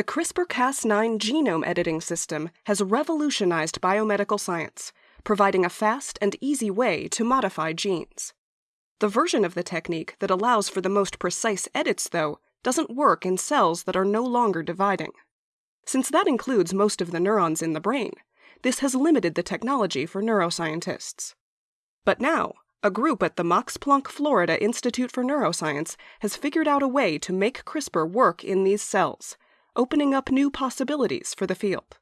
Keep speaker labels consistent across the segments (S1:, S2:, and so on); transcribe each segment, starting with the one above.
S1: The CRISPR Cas9 genome editing system has revolutionized biomedical science, providing a fast and easy way to modify genes. The version of the technique that allows for the most precise edits, though, doesn't work in cells that are no longer dividing. Since that includes most of the neurons in the brain, this has limited the technology for neuroscientists. But now, a group at the Max Planck Florida Institute for Neuroscience has figured out a way to make CRISPR work in these cells, opening up new possibilities for the field.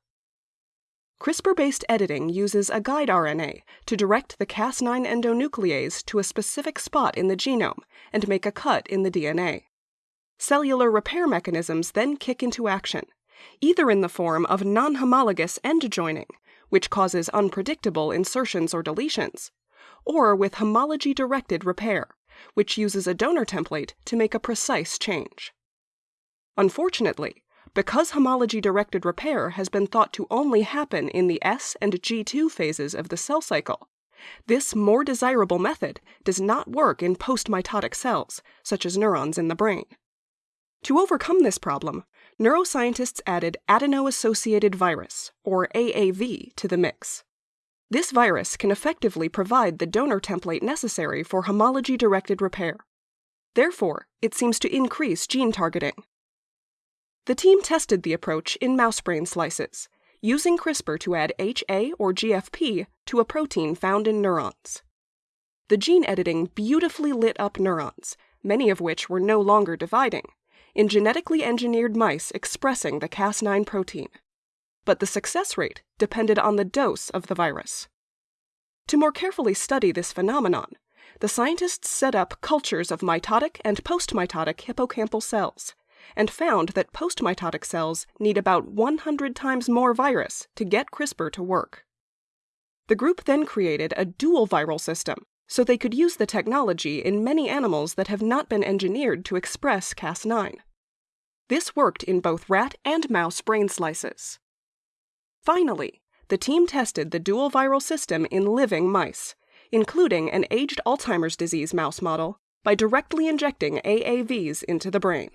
S1: CRISPR based editing uses a guide RNA to direct the Cas9 endonuclease to a specific spot in the genome and make a cut in the DNA. Cellular repair mechanisms then kick into action, either in the form of non homologous end joining, which causes unpredictable insertions or deletions, or with homology directed repair, which uses a donor template to make a precise change. Unfortunately, because homology directed repair has been thought to only happen in the S and G2 phases of the cell cycle, this more desirable method does not work in postmitotic cells, such as neurons in the brain. To overcome this problem, neuroscientists added adeno-associated virus, or AAV, to the mix. This virus can effectively provide the donor template necessary for homology-directed repair. Therefore, it seems to increase gene targeting. The team tested the approach in mouse brain slices, using CRISPR to add HA or GFP to a protein found in neurons. The gene editing beautifully lit up neurons, many of which were no longer dividing, in genetically engineered mice expressing the Cas9 protein. But the success rate depended on the dose of the virus. To more carefully study this phenomenon, the scientists set up cultures of mitotic and postmitotic hippocampal cells and found that postmitotic cells need about 100 times more virus to get CRISPR to work. The group then created a dual viral system so they could use the technology in many animals that have not been engineered to express Cas9. This worked in both rat and mouse brain slices. Finally, the team tested the dual viral system in living mice, including an aged Alzheimer's disease mouse model, by directly injecting AAVs into the brain.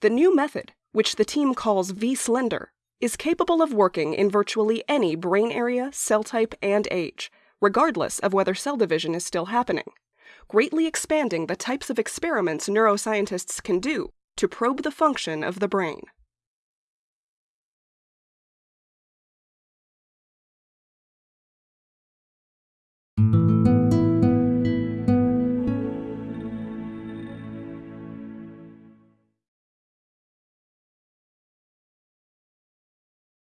S1: The new method, which the team calls vSlender, is capable of working in virtually any brain area, cell type, and age, regardless of whether cell division is still happening, greatly expanding the types of experiments neuroscientists can do to probe the function of the brain.